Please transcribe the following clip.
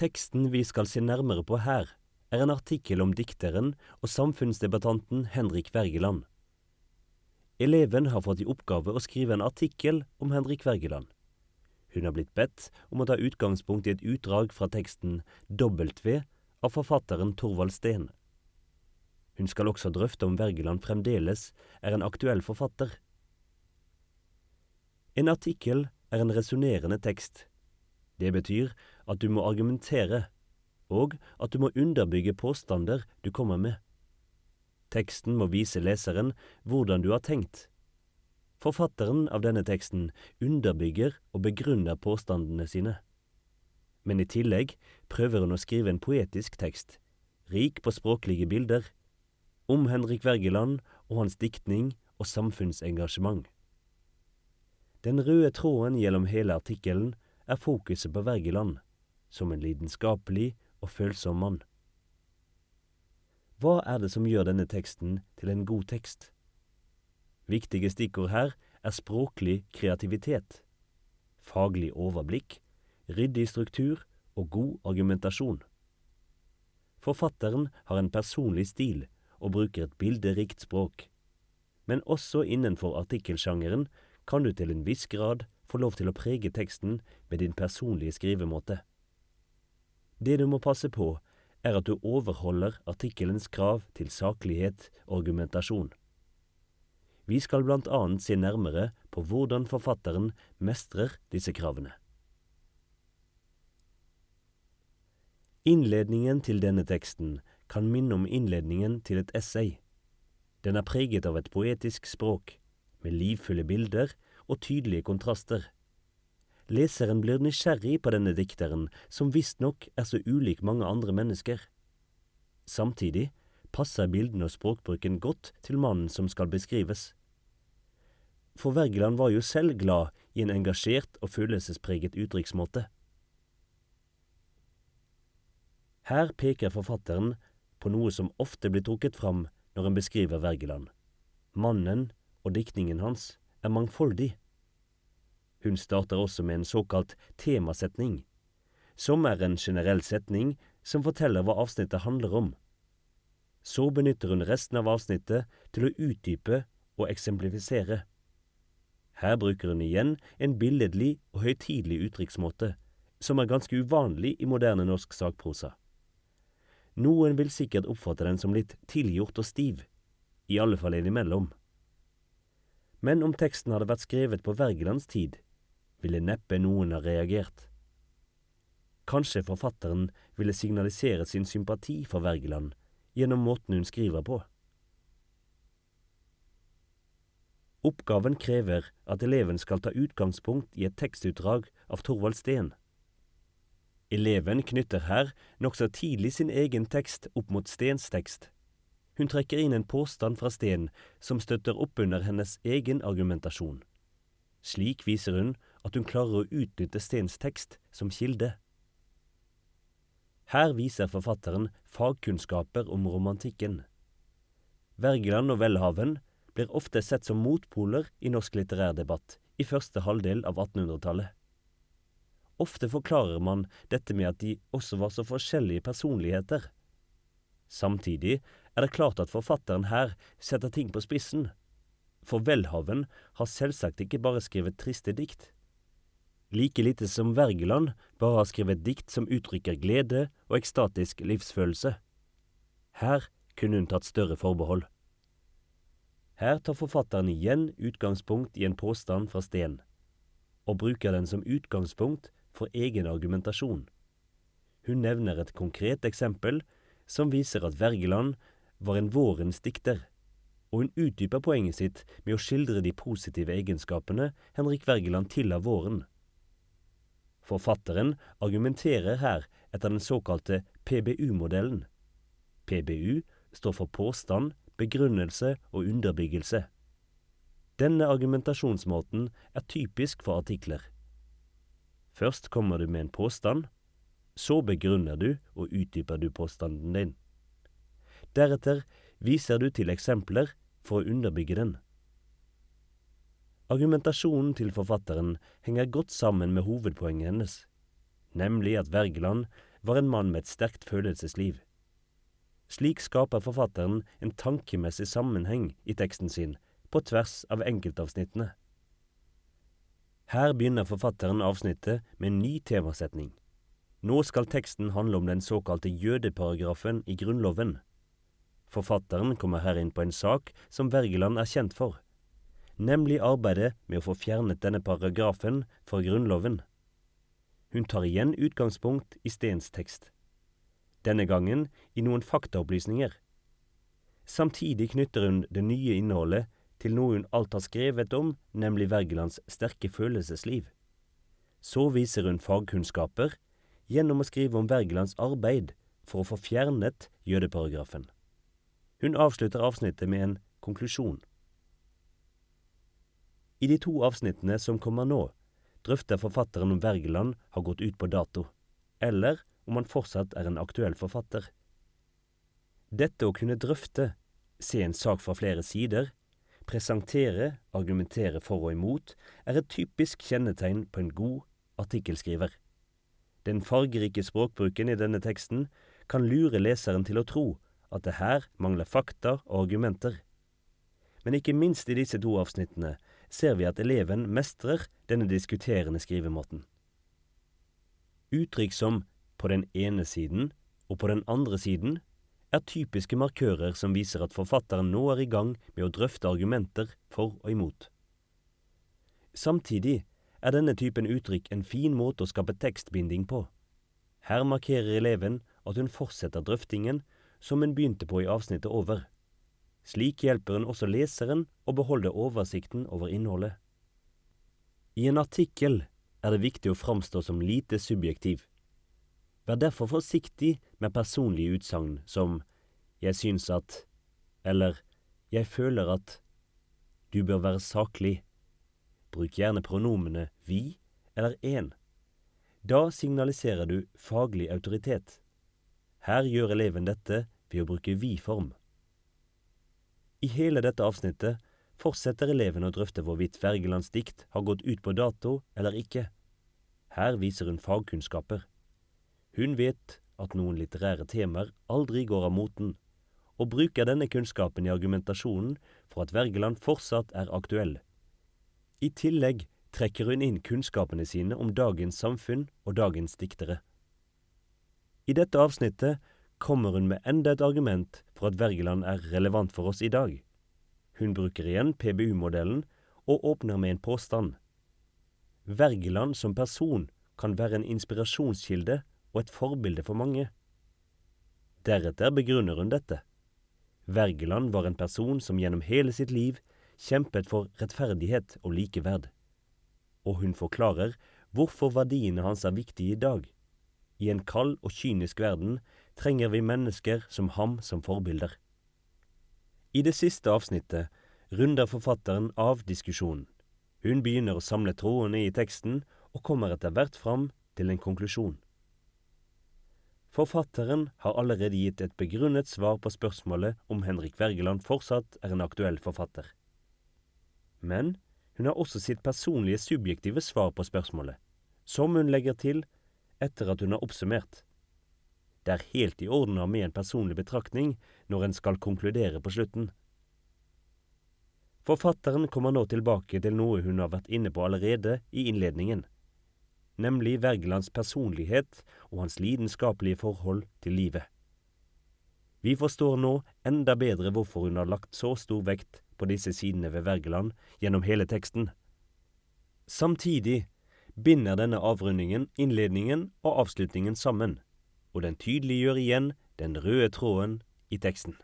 Teksten vi skal se nærmere på her, er en artikkel om dikteren og samfunnsdebattanten Henrik Wergeland. Eleven har fått i oppgave å skrive en artikkel om Henrik Wergeland. Hun har blitt bedt om å ta utgangspunkt i et utdrag fra teksten W av forfatteren Torvald Steen. Hun skal også drøfte om Wergeland fremdeles er en aktuell forfatter. En artikkel er en resonnerende tekst. Det betyr at du må argumentere, og at du må underbygge påstander du kommer med. Teksten må vise leseren hvordan du har tenkt. Forfatteren av denne teksten underbygger og begrunner påstandene sine. Men i tillegg prøver hun å skrive en poetisk tekst, rik på språklige bilder, om Henrik Wergeland og hans diktning og samfunnsengasjement. Den røde tråden gjennom hele artikkelen er fokuset på Wergeland, som en lidenskapelig og følsom mann. Hva er det som gjør denne teksten til en god tekst? Viktige stikkord her er språklig kreativitet, faglig overblikk, ryddig struktur og god argumentasjon. Forfatteren har en personlig stil og bruker et bilderikt språk. Men også innenfor artikkelsjangeren kan du til en viss grad få lov til å prege teksten med din personlige skrivemåte. Det du må passe på, er at du overholder artikkelens krav til saklighet og argumentasjon. Vi skal blant annet se nærmere på hvordan forfatteren mestrer disse kravene. Innledningen til denne teksten kan minne om innledningen til et essay. Den er preget av et poetisk språk, med livfulle bilder og tydelige kontraster. Leseren blir nysgjerrig på denne dikteren, som visstnok er så ulik mange andre mennesker. Samtidig passer bildene og språkbruken godt til mannen som skal beskrives. For Wergeland var jo selv glad i en engasjert og følelsespreget uttrykksmåte. Her peker forfatteren på noe som ofte blir trukket fram når en beskriver Wergeland. Mannen og diktningen hans er mangfoldig. Hun starter også med en såkalt temasetning, som er en generell setning som forteller hva avsnittet handler om. Så benytter hun resten av avsnittet til å utdype og eksemplifisere. Her bruker hun igjen en billedlig og høytidelig uttrykksmåte, som er ganske uvanlig i moderne norsk sakprosa. Noen vil sikkert oppfatte den som litt tilgjort og stiv, i alle fall innimellom. Men om teksten hadde vært skrevet på Wergelands tid, ville neppe noen ha reagert. Kanskje forfatteren ville signalisere sin sympati for Wergeland gjennom måten hun skriver på. Oppgaven krever at eleven skal ta utgangspunkt i et tekstutdrag av Torvald Steen. Eleven knytter her nokså tidlig sin egen tekst opp mot Steens tekst. Hun trekker inn en påstand fra Steen som støtter opp under hennes egen argumentasjon. Slik viser hun at hun klarer å utnytte Steens tekst som kilde. Her viser forfatteren fagkunnskaper om romantikken. Wergeland og Welhaven blir ofte sett som motpoler i norsk litterær debatt i første halvdel av 1800-tallet. Ofte forklarer man dette med at de også var så forskjellige personligheter. Samtidig er det klart at forfatteren her setter ting på spissen. For Welhaven har selvsagt ikke bare skrevet triste dikt. Like lite som Wergeland bare har skrevet dikt som uttrykker glede og ekstatisk livsfølelse. Her kunne hun tatt større forbehold. Her tar forfatteren igjen utgangspunkt i en påstand fra Steen, og bruker den som utgangspunkt for egen argumentasjon. Hun nevner et konkret eksempel som viser at Wergeland var en vårens dikter, og hun utdyper poenget sitt med å skildre de positive egenskapene Henrik Wergeland tilla våren. Forfatteren argumenterer her etter den såkalte PBU-modellen. PBU står for påstand, begrunnelse og underbyggelse. Denne argumentasjonsmåten er typisk for artikler. Først kommer du med en påstand, så begrunner du og utdyper du påstanden din. Deretter viser du til eksempler for å underbygge den. Argumentasjonen til forfatteren henger godt sammen med hovedpoenget hennes, nemlig at Wergeland var en mann med et sterkt følelsesliv. Slik skaper forfatteren en tankemessig sammenheng i teksten sin, på tvers av enkeltavsnittene. Her begynner forfatteren avsnittet med en ny temasetning. Nå skal teksten handle om den såkalte jødeparagrafen i Grunnloven. Forfatteren kommer her inn på en sak som Wergeland er kjent for, nemlig arbeidet med å få fjernet denne paragrafen fra Grunnloven. Hun tar igjen utgangspunkt i Stens tekst, denne gangen i noen faktaopplysninger. Samtidig knytter hun det nye innholdet til noe hun alt har skrevet om, nemlig Wergelands sterke følelsesliv. Så viser hun fagkunnskaper gjennom å skrive om Wergelands arbeid for å få fjernet jødeparagrafen. Hun avslutter avsnittet med en konklusjon. I de to avsnittene som kommer nå, drøfter forfatteren om Wergeland har gått ut på dato, eller om han fortsatt er en aktuell forfatter. Dette å kunne drøfte, se en sak fra flere sider, presentere, argumentere for og imot, er et typisk kjennetegn på en god artikkelskriver. Den fargerike språkbruken i denne teksten kan lure leseren til å tro at det her mangler fakta og argumenter. Men ikke minst i disse to avsnittene ser vi at eleven mestrer denne diskuterende skrivemåten. Uttrykk som på den ene siden og på den andre siden er typiske markører som viser at forfatteren nå er i gang med å drøfte argumenter for og imot. Samtidig er denne typen uttrykk en fin måte å skape tekstbinding på. Her markerer eleven at hun fortsetter drøftingen som hun begynte på i avsnittet over. Slik hjelper hun også leseren å beholde oversikten over innholdet. I en artikkel er det viktig å framstå som lite subjektiv. Vær derfor forsiktig med personlige utsagn som jeg syns at eller jeg føler at du bør være saklig. Bruk gjerne pronomene vi eller en. Da signaliserer du faglig autoritet. Her gjør eleven dette ved å bruke vi-form. I hele dette avsnittet fortsetter elevene å drøfte hvorvidt Wergelands dikt har gått ut på dato eller ikke. Her viser hun fagkunnskaper. Hun vet at noen litterære temaer aldri går av moten, og bruker denne kunnskapen i argumentasjonen for at Wergeland fortsatt er aktuell. I tillegg trekker hun inn kunnskapene sine om dagens samfunn og dagens diktere. I dette avsnittet kommer hun med enda et argument for at Wergeland er relevant for oss i dag. Hun bruker igjen PBU-modellen og åpner med en påstand. Wergeland som person kan være en inspirasjonskilde og et forbilde for mange. Deretter begrunner hun dette. Wergeland var en person som gjennom hele sitt liv kjempet for rettferdighet og likeverd. Og hun forklarer hvorfor verdiene hans er viktige i dag. I en kald og kynisk verden trenger vi mennesker som ham som forbilder. I det siste avsnittet runder forfatteren av diskusjonen. Hun begynner å samle trådene i teksten og kommer etter hvert fram til en konklusjon. Forfatteren har allerede gitt et begrunnet svar på spørsmålet om Henrik Wergeland fortsatt er en aktuell forfatter. Men hun har også sitt personlige subjektive svar på spørsmålet, som hun legger til etter at hun har oppsummert. Det er helt i orden å ha med en personlig betraktning når en skal konkludere på slutten. Forfatteren kommer nå tilbake til noe hun har vært inne på allerede i innledningen, nemlig Wergelands personlighet og hans lidenskapelige forhold til livet. Vi forstår nå enda bedre hvorfor hun har lagt så stor vekt på disse sidene ved Wergeland gjennom hele teksten. Samtidig binder denne avrundingen innledningen og avslutningen sammen, og den tydeliggjør igjen den røde tråden i teksten.